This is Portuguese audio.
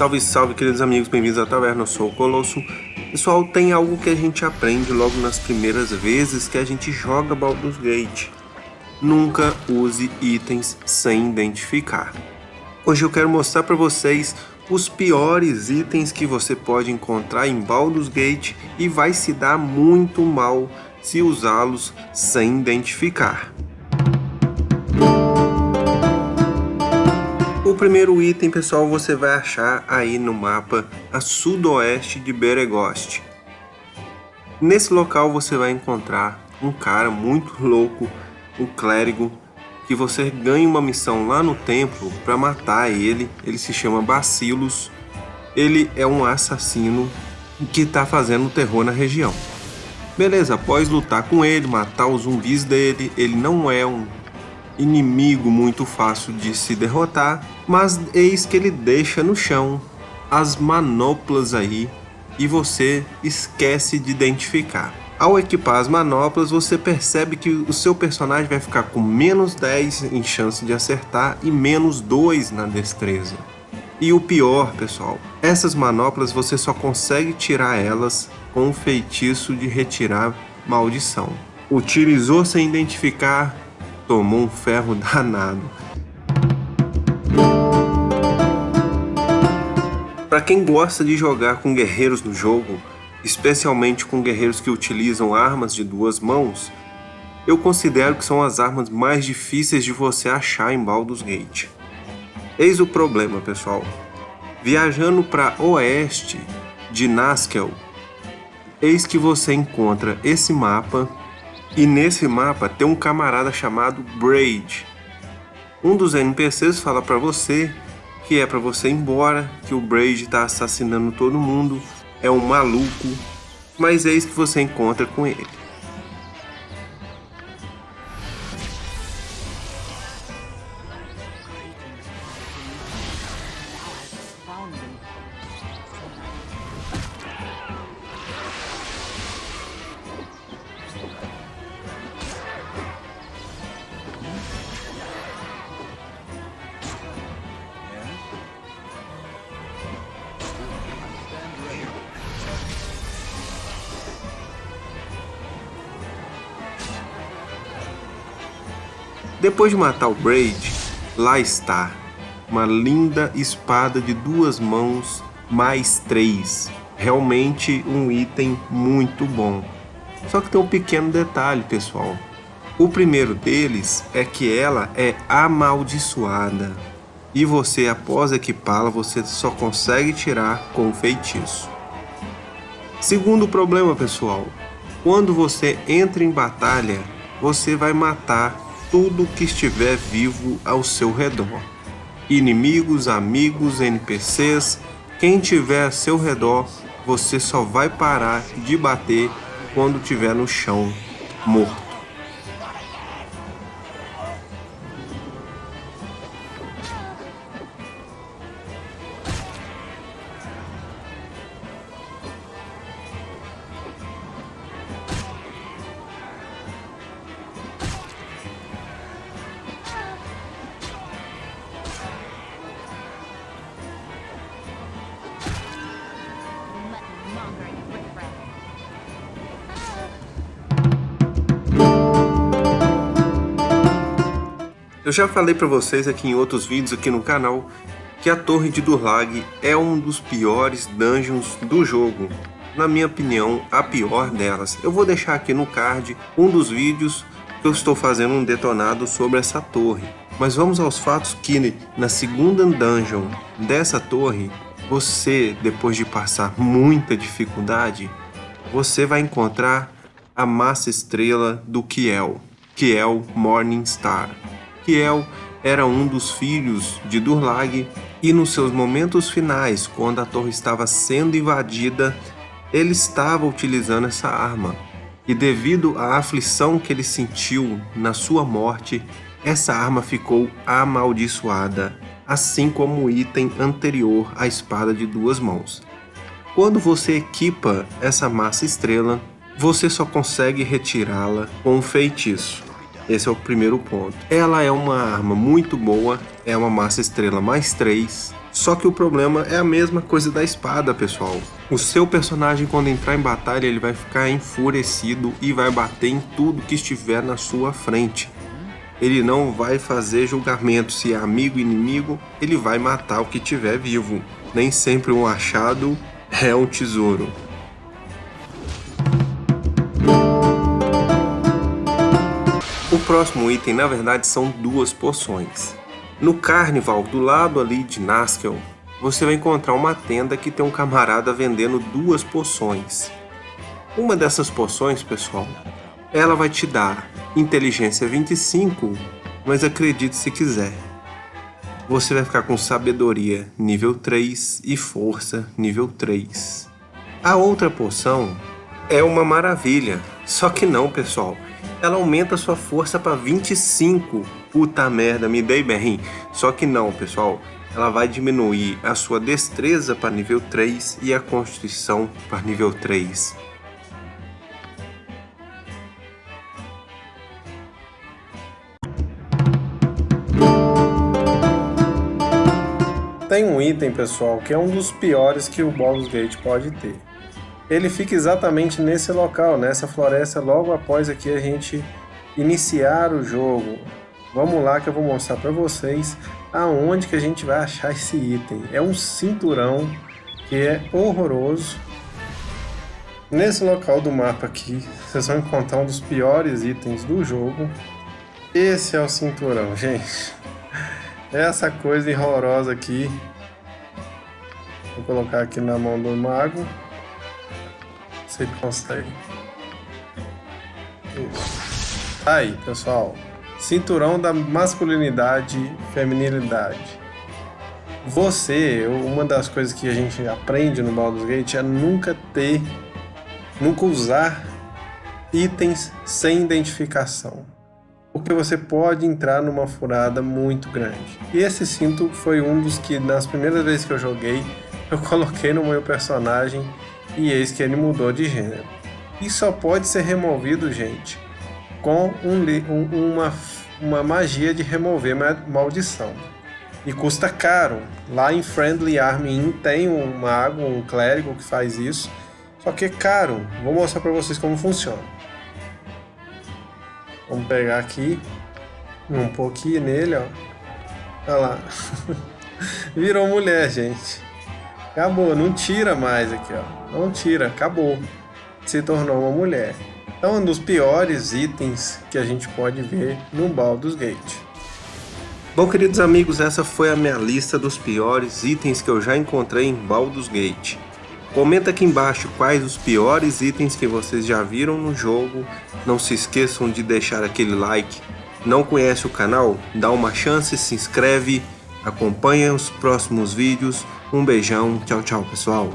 Salve, salve, queridos amigos, bem-vindos à taverna, eu sou o Colosso. Pessoal, tem algo que a gente aprende logo nas primeiras vezes que a gente joga Baldur's Gate. Nunca use itens sem identificar. Hoje eu quero mostrar para vocês os piores itens que você pode encontrar em Baldur's Gate e vai se dar muito mal se usá-los sem identificar. O primeiro item, pessoal, você vai achar aí no mapa a sudoeste de Beregost. Nesse local você vai encontrar um cara muito louco, um clérigo, que você ganha uma missão lá no templo para matar ele. Ele se chama Bacillus. Ele é um assassino que está fazendo terror na região. Beleza, após lutar com ele, matar os zumbis dele, ele não é um inimigo muito fácil de se derrotar, mas eis que ele deixa no chão as manoplas aí e você esquece de identificar. Ao equipar as manoplas, você percebe que o seu personagem vai ficar com menos 10 em chance de acertar e menos 2 na destreza. E o pior, pessoal, essas manoplas você só consegue tirar elas com o feitiço de retirar maldição. Utilizou sem identificar, tomou um ferro danado. Para quem gosta de jogar com guerreiros no jogo, especialmente com guerreiros que utilizam armas de duas mãos, eu considero que são as armas mais difíceis de você achar em Baldur's Gate. Eis o problema, pessoal. Viajando para oeste de Naskel, eis que você encontra esse mapa e nesse mapa tem um camarada chamado Braid. Um dos NPCs fala para você que é para você ir embora, que o Braid está assassinando todo mundo é um maluco, mas é isso que você encontra com ele. Depois de matar o Braid, lá está, uma linda espada de duas mãos mais três. Realmente um item muito bom. Só que tem um pequeno detalhe, pessoal. O primeiro deles é que ela é amaldiçoada. E você, após equipá-la, você só consegue tirar com feitiço. Segundo problema, pessoal. Quando você entra em batalha, você vai matar tudo que estiver vivo ao seu redor. Inimigos, amigos, NPCs, quem tiver a seu redor, você só vai parar de bater quando estiver no chão, morto. Eu já falei para vocês aqui em outros vídeos aqui no canal que a Torre de Durlag é um dos piores dungeons do jogo. Na minha opinião, a pior delas. Eu vou deixar aqui no card um dos vídeos que eu estou fazendo um detonado sobre essa torre. Mas vamos aos fatos que na segunda dungeon dessa torre, você, depois de passar muita dificuldade, você vai encontrar a massa estrela do Kiel, Kiel Morningstar. Kiel era um dos filhos de Durlag e nos seus momentos finais, quando a torre estava sendo invadida, ele estava utilizando essa arma. E devido à aflição que ele sentiu na sua morte, essa arma ficou amaldiçoada, assim como o item anterior à espada de duas mãos. Quando você equipa essa massa estrela, você só consegue retirá-la com um feitiço. Esse é o primeiro ponto. Ela é uma arma muito boa, é uma massa estrela mais 3, só que o problema é a mesma coisa da espada, pessoal. O seu personagem, quando entrar em batalha, ele vai ficar enfurecido e vai bater em tudo que estiver na sua frente. Ele não vai fazer julgamento se é amigo ou inimigo, ele vai matar o que tiver vivo. Nem sempre um achado é um tesouro. Próximo item, na verdade, são duas poções. No Carnival, do lado ali de Naskel, você vai encontrar uma tenda que tem um camarada vendendo duas poções. Uma dessas poções, pessoal, ela vai te dar inteligência 25, mas acredite se quiser. Você vai ficar com sabedoria nível 3 e força nível 3. A outra poção é uma maravilha, só que não, pessoal ela aumenta sua força para 25. Puta merda, me dei bem. Só que não, pessoal. Ela vai diminuir a sua destreza para nível 3 e a constituição para nível 3. Tem um item, pessoal, que é um dos piores que o Baldur's Gate pode ter ele fica exatamente nesse local, nessa floresta, logo após aqui a gente iniciar o jogo. Vamos lá que eu vou mostrar para vocês aonde que a gente vai achar esse item. É um cinturão que é horroroso. Nesse local do mapa aqui, vocês vão encontrar um dos piores itens do jogo. Esse é o cinturão, gente. Essa coisa horrorosa aqui. Vou colocar aqui na mão do mago consegue. Isso. Aí, pessoal. Cinturão da masculinidade feminilidade. Você, uma das coisas que a gente aprende no Baldur's Gate é nunca ter, nunca usar itens sem identificação. Porque você pode entrar numa furada muito grande. E esse cinto foi um dos que, nas primeiras vezes que eu joguei, eu coloquei no meu personagem e eis que ele mudou de gênero. E só pode ser removido, gente, com um, um, uma, uma magia de remover maldição. E custa caro. Lá em Friendly Army tem um mago, um clérigo que faz isso. Só que é caro. Vou mostrar para vocês como funciona. Vamos pegar aqui um pouquinho nele, ó. Olha lá. Virou mulher, gente. Acabou, não tira mais aqui, ó. Não tira, acabou. Se tornou uma mulher. Então, um dos piores itens que a gente pode ver no Baldur's Gate. Bom, queridos amigos, essa foi a minha lista dos piores itens que eu já encontrei em Baldur's Gate. Comenta aqui embaixo quais os piores itens que vocês já viram no jogo. Não se esqueçam de deixar aquele like. Não conhece o canal? Dá uma chance, se inscreve, acompanha os próximos vídeos. Um beijão, tchau, tchau, pessoal.